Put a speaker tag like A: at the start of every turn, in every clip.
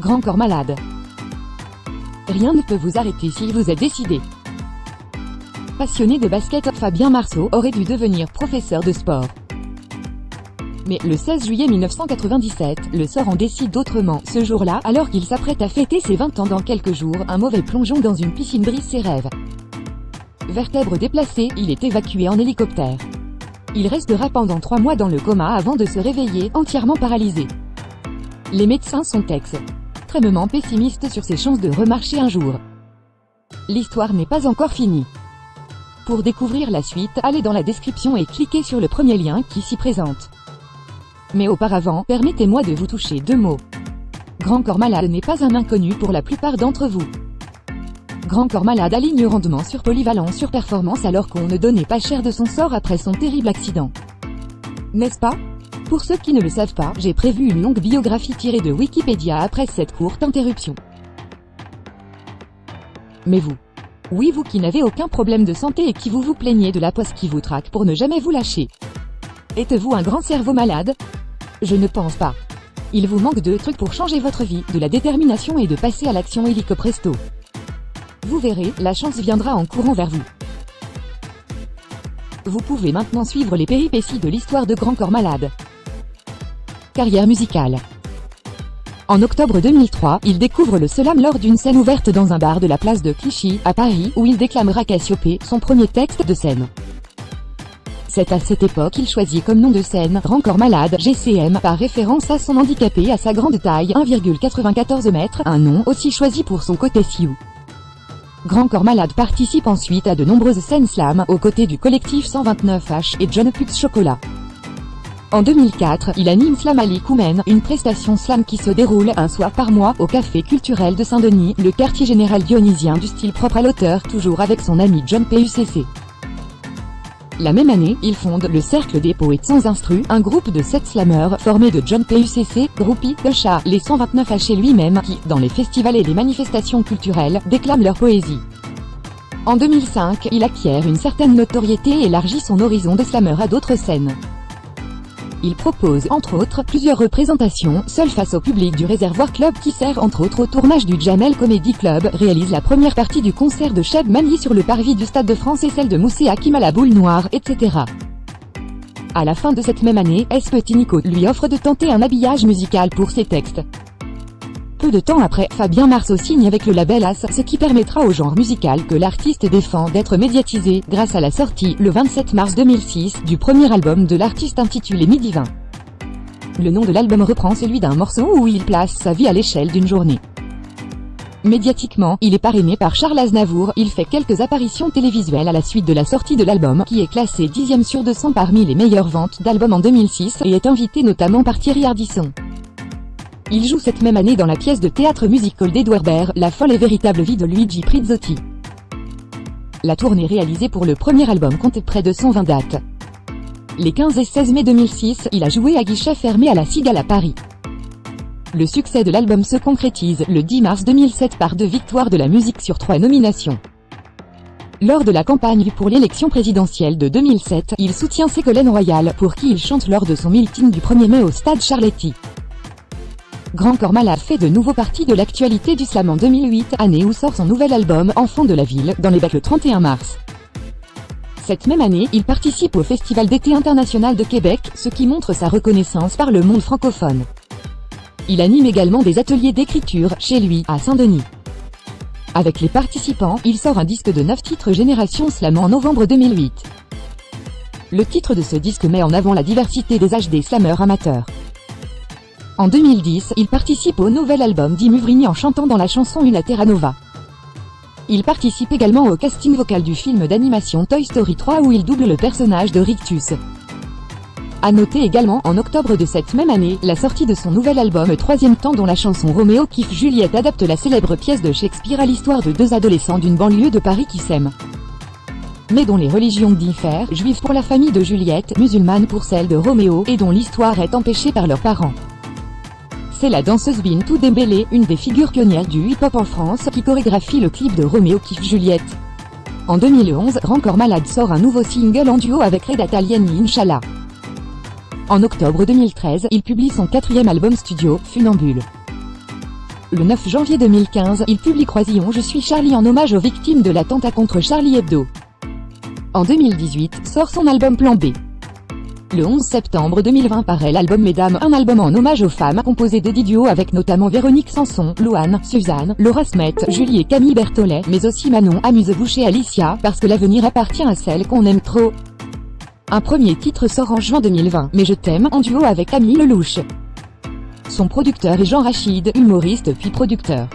A: Grand corps malade. Rien ne peut vous arrêter si vous êtes décidé. Passionné de basket, Fabien Marceau aurait dû devenir professeur de sport. Mais le 16 juillet 1997, le sort en décide autrement. Ce jour-là, alors qu'il s'apprête à fêter ses 20 ans dans quelques jours, un mauvais plongeon dans une piscine brise ses rêves. Vertèbre déplacée, il est évacué en hélicoptère. Il restera pendant trois mois dans le coma avant de se réveiller, entièrement paralysé. Les médecins sont extrêmement pessimistes sur ses chances de remarcher un jour. L'histoire n'est pas encore finie. Pour découvrir la suite, allez dans la description et cliquez sur le premier lien qui s'y présente. Mais auparavant, permettez-moi de vous toucher deux mots. Grand Corps Malade n'est pas un inconnu pour la plupart d'entre vous. Grand Corps Malade aligne rendement sur polyvalent sur performance alors qu'on ne donnait pas cher de son sort après son terrible accident. N'est-ce pas? Pour ceux qui ne le savent pas, j'ai prévu une longue biographie tirée de Wikipédia après cette courte interruption. Mais vous Oui vous qui n'avez aucun problème de santé et qui vous vous plaignez de la poste qui vous traque pour ne jamais vous lâcher. Êtes-vous un grand cerveau malade? Je ne pense pas. Il vous manque de trucs pour changer votre vie, de la détermination et de passer à l'action illico presto. Vous verrez, la chance viendra en courant vers vous. Vous pouvez maintenant suivre les péripéties de l'histoire de Grand Corps Malade. Carrière musicale. En octobre 2003, il découvre le slam lors d'une scène ouverte dans un bar de la place de Clichy, à Paris, où il déclamera Cassiopée, son premier texte de scène. C'est à cette époque qu'il choisit comme nom de scène Grand Corps Malade GCM par référence à son handicapé à sa grande taille 1,94 m, un nom aussi choisi pour son côté Sioux. Grand Corps Malade participe ensuite à de nombreuses scènes slam aux côtés du collectif 129H et John Pux Chocolat. En 2004, il anime Slam Ali Koumen, une prestation slam qui se déroule un soir par mois au Café culturel de Saint-Denis, le quartier général dionysien du style propre à l'auteur, toujours avec son ami John PUCC. La même année, il fonde le Cercle des Poètes sans instru, un groupe de sept slammeurs formé de John PUCC, Groupie, Chat, les 129 H lui-même qui, dans les festivals et les manifestations culturelles, déclament leur poésie. En 2005, il acquiert une certaine notoriété et élargit son horizon de slammer à d'autres scènes. Il propose, entre autres, plusieurs représentations, seul face au public du Réservoir Club qui sert entre autres au tournage du Jamel Comedy Club, réalise la première partie du concert de Cheb Mani sur le parvis du Stade de France et celle de Moussé Hakim à la boule noire, etc. À la fin de cette même année, S. Petit Nico lui offre de tenter un habillage musical pour ses textes. Peu de temps après, Fabien Marceau signe avec le label As, ce qui permettra au genre musical que l'artiste défend d'être médiatisé, grâce à la sortie, le 27 mars 2006, du premier album de l'artiste intitulé Midi 20. Le nom de l'album reprend celui d'un morceau où il place sa vie à l'échelle d'une journée. Médiatiquement, il est parrainé par Charles Aznavour, il fait quelques apparitions télévisuelles à la suite de la sortie de l'album, qui est classé 10 sur 200 parmi les meilleures ventes d'albums en 2006, et est invité notamment par Thierry Ardisson. Il joue cette même année dans la pièce de théâtre musical d'Edouard Baird, La folle et véritable vie de Luigi Prizzotti. La tournée réalisée pour le premier album compte près de 120 dates. Les 15 et 16 mai 2006, il a joué à guichet fermé à la Cigale à Paris. Le succès de l'album se concrétise le 10 mars 2007 par deux victoires de la musique sur trois nominations. Lors de la campagne pour l'élection présidentielle de 2007, il soutient Ségolène Royal, pour qui il chante lors de son meeting du 1er mai au stade Charletti. Grand Corps fait de nouveau partie de l'actualité du slam en 2008, année où sort son nouvel album Enfant de la ville, dans les bacs le 31 mars. Cette même année, il participe au Festival d'été international de Québec, ce qui montre sa reconnaissance par le monde francophone. Il anime également des ateliers d'écriture, chez lui, à Saint-Denis. Avec les participants, il sort un disque de 9 titres Génération Slam en novembre 2008. Le titre de ce disque met en avant la diversité des âges des slammeurs amateurs. En 2010, il participe au nouvel album d'Imuvrini en chantant dans la chanson Una Terra Nova. Il participe également au casting vocal du film d'animation Toy Story 3 où il double le personnage de Rictus. A noter également, en octobre de cette même année, la sortie de son nouvel album Troisième temps dont la chanson Roméo kiffe Juliette adapte la célèbre pièce de Shakespeare à l'histoire de deux adolescents d'une banlieue de Paris qui s'aiment. Mais dont les religions diffèrent, juives pour la famille de Juliette, musulmane pour celle de Roméo, et dont l'histoire est empêchée par leurs parents. C'est la danseuse Bintou Dembélé, une des figures pionnières du hip-hop en France, qui chorégraphie le clip de Roméo Kiffe Juliette. En 2011, Grand Corps Malade sort un nouveau single en duo avec Reda Talieni Inch'Allah. En octobre 2013, il publie son quatrième album studio, Funambule. Le 9 janvier 2015, il publie Croisillon Je suis Charlie en hommage aux victimes de l'attentat contre Charlie Hebdo. En 2018, sort son album Plan B. Le 11 septembre 2020 paraît l'album Mesdames, un album en hommage aux femmes composé de 10 duos avec notamment Véronique Sanson, Louane, Suzanne, Laura Smet, Julie et Camille Berthollet, mais aussi Manon, Amuse-Bouche et Alicia, parce que l'avenir appartient à celles qu'on aime trop. Un premier titre sort en juin 2020, Mais je t'aime, en duo avec Camille Lelouch. Son producteur est Jean Rachid, humoriste puis producteur.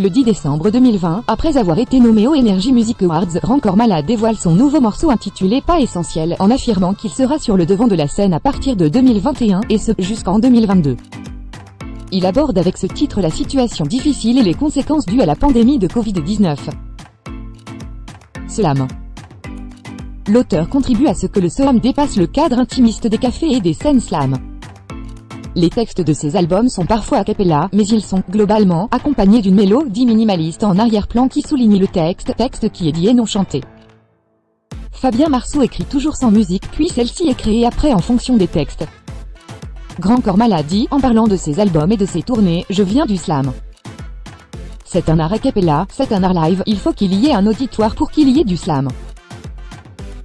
A: Le 10 décembre 2020, après avoir été nommé au Energy Music Awards, Grand Corps Malade dévoile son nouveau morceau intitulé Pas essentiel, en affirmant qu'il sera sur le devant de la scène à partir de 2021, et ce, jusqu'en 2022. Il aborde avec ce titre la situation difficile et les conséquences dues à la pandémie de Covid-19. Slam. L'auteur contribue à ce que le slam dépasse le cadre intimiste des cafés et des scènes slam. Les textes de ces albums sont parfois a cappella, mais ils sont, globalement, accompagnés d'une mélodie minimaliste en arrière-plan qui souligne le texte, texte qui est dit et non chanté. Fabien Marceau écrit toujours sans musique, puis celle-ci est créée après en fonction des textes. Grand Corps Malade dit, en parlant de ses albums et de ses tournées, je viens du slam. C'est un art a cappella, c'est un art live, il faut qu'il y ait un auditoire pour qu'il y ait du slam.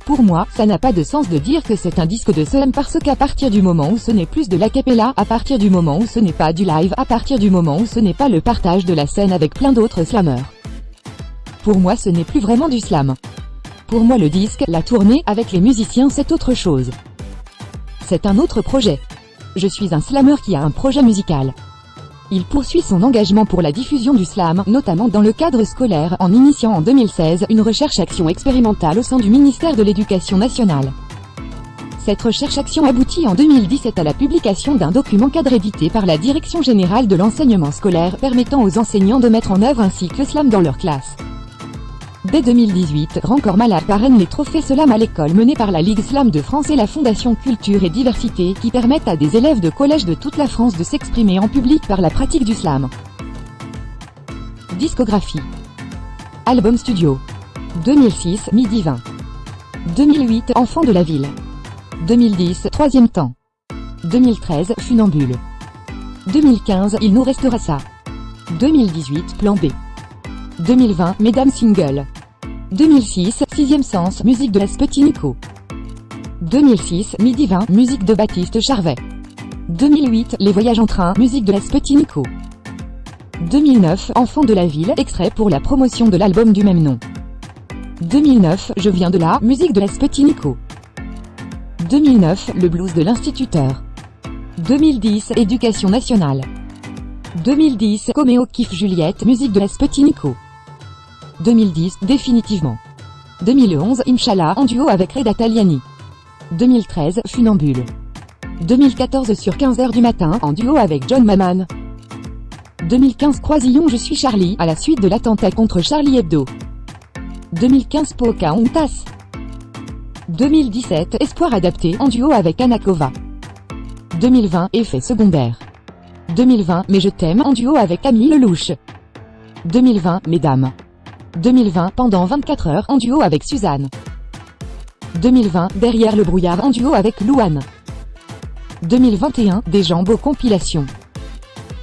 A: Pour moi, ça n'a pas de sens de dire que c'est un disque de slam parce qu'à partir du moment où ce n'est plus de l'acapella, à partir du moment où ce n'est pas du live, à partir du moment où ce n'est pas le partage de la scène avec plein d'autres slameurs. Pour moi ce n'est plus vraiment du slam. Pour moi le disque, la tournée, avec les musiciens c'est autre chose. C'est un autre projet. Je suis un slameur qui a un projet musical. Il poursuit son engagement pour la diffusion du slam, notamment dans le cadre scolaire, en initiant en 2016 une recherche-action expérimentale au sein du ministère de l'Éducation nationale. Cette recherche-action aboutit en 2017 à la publication d'un document cadre édité par la Direction Générale de l'Enseignement Scolaire permettant aux enseignants de mettre en œuvre un cycle slam dans leur classe. Dès 2018, Grand Corps parraine les trophées Slam à l'école menés par la Ligue Slam de France et la Fondation Culture et Diversité qui permettent à des élèves de collège de toute la France de s'exprimer en public par la pratique du slam. Discographie. Album studio. 2006 Midi 20 2008 Enfant de la ville. 2010 Troisième temps. 2013 Funambule. 2015 Il nous restera ça. 2018 Plan B. 2020 Mesdames Single 2006 Sixième sens Musique de la Nico. 2006 Midi 20 Musique de Baptiste Charvet. 2008 Les voyages en train Musique de la Nico. 2009 Enfant de la ville Extrait pour la promotion de l'album du même nom. 2009 Je viens de là Musique de la Nico. 2009 Le blues de l'instituteur. 2010 Éducation nationale. 2010 Coméo Kiff Juliette Musique de la Nico 2010, définitivement. 2011, Inch'Allah, en duo avec Reda Taliani. 2013, Funambule. 2014 sur 15h du matin, en duo avec John Maman. 2015 Croisillon Je suis Charlie, à la suite de l'attentat contre Charlie Hebdo. 2015 Pocahontas. 2017 Espoir adapté, en duo avec Anakova. 2020 Effet secondaire. 2020 Mais je t'aime, en duo avec Camille Lelouch. 2020 Mesdames. 2020 pendant 24 heures en duo avec Suzanne. 2020 derrière le brouillard en duo avec Louane. 2021 des jambes compilation.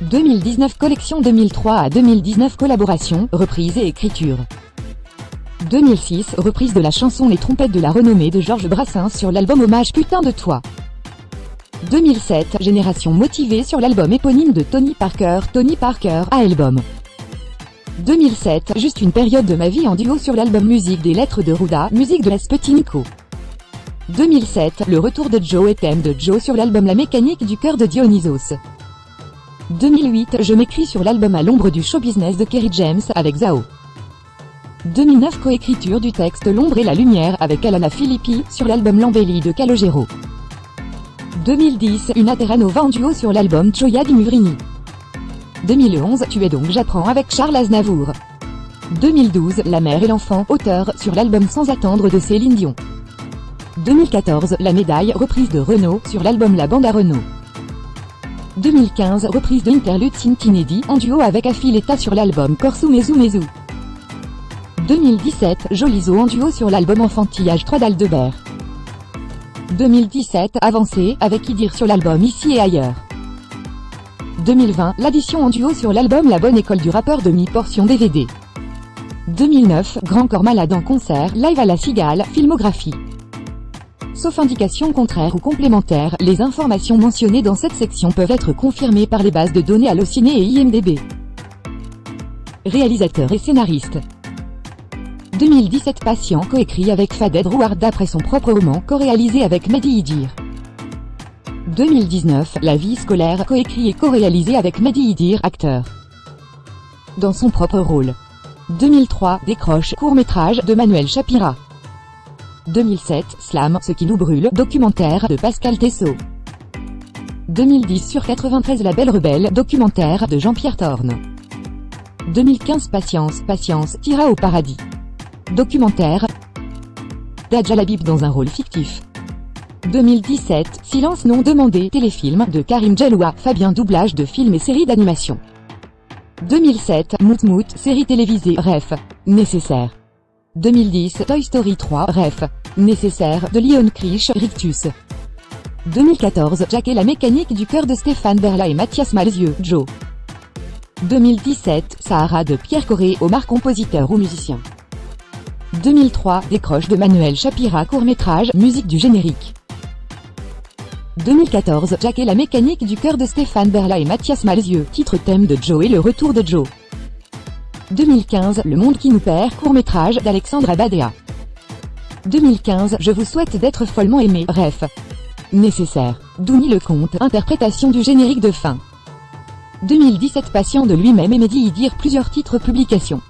A: 2019 collection 2003 à 2019 collaboration, reprise et écriture. 2006 reprise de la chanson Les trompettes de la renommée de Georges Brassens sur l'album Hommage Putain de toi. 2007 génération motivée sur l'album éponyme de Tony Parker Tony Parker à album. 2007, juste une période de ma vie en duo sur l'album Musique des lettres de Ruda, musique de Nico. 2007, le retour de Joe et thème de Joe sur l'album La mécanique du cœur de Dionysos. 2008, je m'écris sur l'album À l'ombre du show business de Kerry James avec Zao. 2009 coécriture du texte L'ombre et la lumière avec Alana Filippi sur l'album L'embellie de Calogero. 2010 Une Ateranova en duo sur l'album Choya di Muvrini. 2011 Tu es donc J'apprends avec Charles Aznavour. 2012 La mère et l'enfant, auteur, sur l'album Sans attendre de Céline Dion. 2014 La médaille, reprise de Renault, sur l'album La bande à Renault. 2015 Reprise de Interlude Cintinedi, en duo avec Affiletta sur l'album Corsu Mezu Mezu. 2017 Jolizo en duo sur l'album Enfantillage 3 d'Aldebert. 2017 Avancé, avec Idir sur l'album Ici et ailleurs. 2020, l'addition en duo sur l'album La Bonne École du rappeur demi-portion DVD. 2009, Grand Corps Malade en concert, live à la Cigale, filmographie. Sauf indication contraire ou complémentaire, les informations mentionnées dans cette section peuvent être confirmées par les bases de données Allociné et IMDB. Réalisateur et scénariste 2017 Patient coécrit avec Faded Rouard d'après son propre roman co-réalisé avec Mehdi Idir. 2019 La vie scolaire coécrit et co-réalisé avec Mehdi Idir acteur. Dans son propre rôle. 2003 Décroche court-métrage de Manuel Chapira. 2007 Slam Ce qui nous brûle documentaire de Pascal Tessot. 2010 sur 93 La Belle Rebelle documentaire de Jean-Pierre Thorne. 2015 Patience, Patience, tira au paradis. Documentaire. Dajalabib dans un rôle fictif. 2017, Silence non demandé, téléfilm de Karim Djeloua, Fabien doublage de films et séries d'animation. 2007, Mout Mout, série télévisée, Ref. Nécessaire. 2010, Toy Story 3, Ref. Nécessaire, de Leon Krisch, Rictus. 2014, Jack et la mécanique du cœur de Stéphane Berla et Mathias Malzieux, Joe. 2017, Sahara de Pierre Corré, Omar compositeur ou musicien. 2003, Décroche de Manuel Chapira court-métrage, musique du générique. 2014, Jack et la mécanique du cœur de Stéphane Berla et Mathias Malzieux, titre thème de Joe et le retour de Joe. 2015, Le monde qui nous perd, court-métrage d'Alexandre Badea. 2015, Je vous souhaite d'être follement aimé, ref. Nécessaire. Douni le Comte, interprétation du générique de fin. 2017 Patient de lui-même et Mehdi y dire plusieurs titres publications.